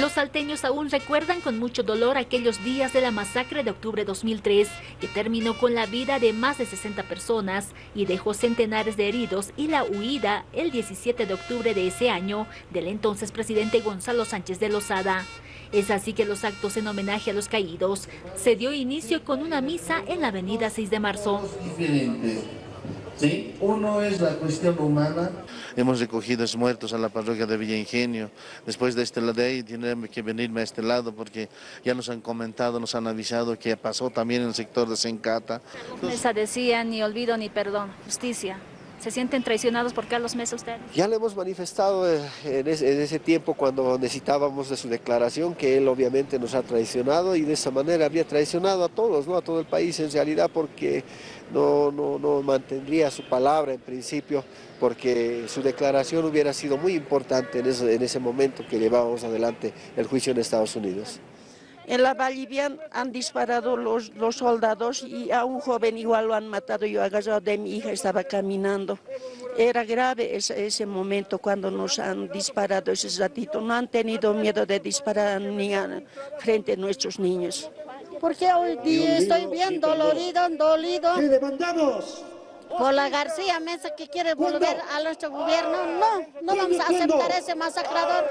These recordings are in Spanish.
Los salteños aún recuerdan con mucho dolor aquellos días de la masacre de octubre de 2003, que terminó con la vida de más de 60 personas y dejó centenares de heridos y la huida el 17 de octubre de ese año del entonces presidente Gonzalo Sánchez de Lozada. Es así que los actos en homenaje a los caídos se dio inicio con una misa en la avenida 6 de marzo. ¿Sí? Uno es la cuestión humana. Hemos recogido muertos a la parroquia de Villa Ingenio. Después de este lado de ahí tienen que venirme a este lado porque ya nos han comentado, nos han avisado que pasó también en el sector de Sencata. Decía ni olvido ni perdón, justicia. ¿Se sienten traicionados por Carlos Mesa ustedes? Ya le hemos manifestado eh, en ese, tiempo cuando necesitábamos de su declaración que él obviamente nos ha traicionado y de esa manera habría traicionado a todos, ¿no? a todo el país en realidad porque no, no, no mantendría su palabra en principio porque su declaración hubiera sido muy importante en ese, en ese momento que llevábamos adelante el juicio en Estados Unidos. En la Bolivia han disparado los, los, soldados y a un joven igual lo han matado. Yo agarrado de mi hija, estaba caminando. Era grave ese, ese momento cuando nos han disparado ese ratito. No han tenido miedo de disparar ni frente a nuestros niños. Porque hoy día estoy bien dolorido, dolido. ¿Qué demandamos? Por la García Mesa que quiere volver a nuestro gobierno. No, no vamos a aceptar ese masacrador.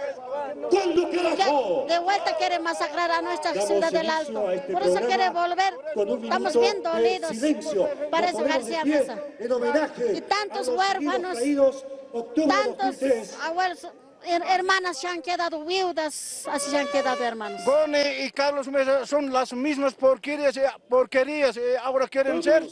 De vuelta quiere masacrar a nuestra ciudad del Alto. Este Por eso quiere volver. Estamos bien dolidos. Parece García Mesa. Y tantos huérfanos, tantos abuelos hermanas se han quedado viudas, así se han quedado hermanos. Boni y Carlos Mesa son las mismas porquerías, porquerías ahora quieren ser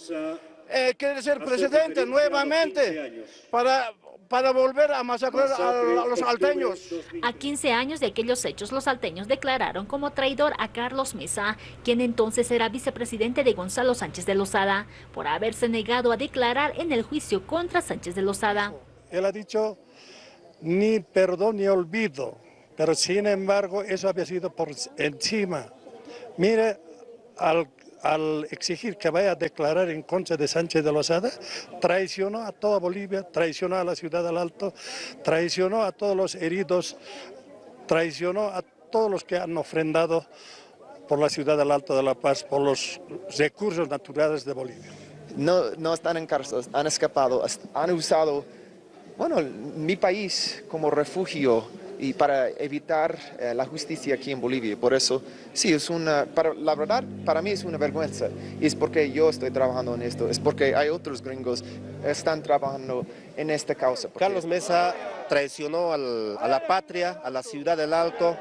eh, quiere ser presidente nuevamente para, para volver a masacrar a, los salteños. A 15 años de aquellos hechos, los salteños declararon como traidor a Carlos Mesa, quien entonces era vicepresidente de Gonzalo Sánchez de Lozada, por haberse negado a declarar en el juicio contra Sánchez de Lozada. Él ha dicho ni perdón ni olvido, pero sin embargo eso había sido por encima. Mire, al al exigir que vaya a declarar en contra de Sánchez de Lozada, traicionó a toda Bolivia, traicionó a la ciudad del Alto, traicionó a todos los heridos, traicionó a todos los que han ofrendado por la ciudad del Alto de la Paz, por los recursos naturales de Bolivia. No, no están en cárcel, han escapado, han usado, bueno, mi país como refugio y para evitar eh, la justicia aquí en Bolivia. Por eso, sí, es una, para, la verdad, para mí es una vergüenza. Y es porque yo estoy trabajando en esto, es porque hay otros gringos que están trabajando en esta causa. Carlos Mesa traicionó a la patria, a la ciudad del Alto,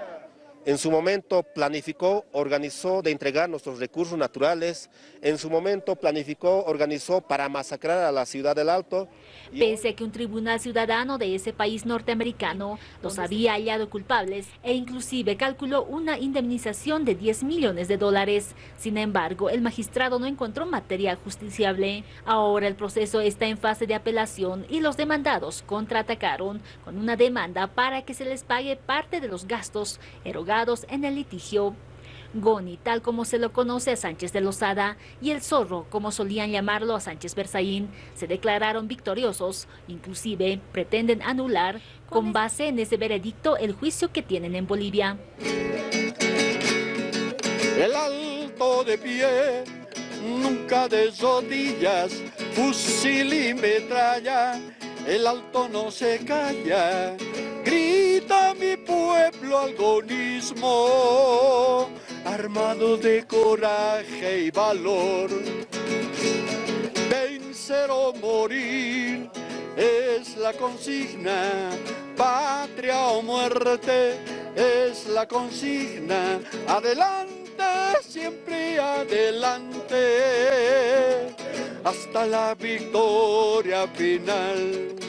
en su momento planificó, organizó de entregar nuestros recursos naturales. En su momento planificó, organizó para masacrar a la ciudad del Alto. Pese a que un tribunal ciudadano de ese país norteamericano los había hallado culpables e inclusive calculó una indemnización de 10 millones de dólares. Sin embargo, el magistrado no encontró material justiciable. Ahora el proceso está en fase de apelación y los demandados contraatacaron con una demanda para que se les pague parte de los gastos erogados en el litigio. Goni, tal como se lo conoce a Sánchez de Lozada, y el Zorro, como solían llamarlo a Sánchez Berzaín, se declararon victoriosos. Inclusive pretenden anular, con base en ese veredicto, el juicio que tienen en Bolivia. El alto de pie, nunca de rodillas, fusil y metralla, el alto no se calla grita pueblo algonismo, armado de coraje y valor. Vencer o morir es la consigna, patria o muerte es la consigna. Adelante, siempre adelante, hasta la victoria final.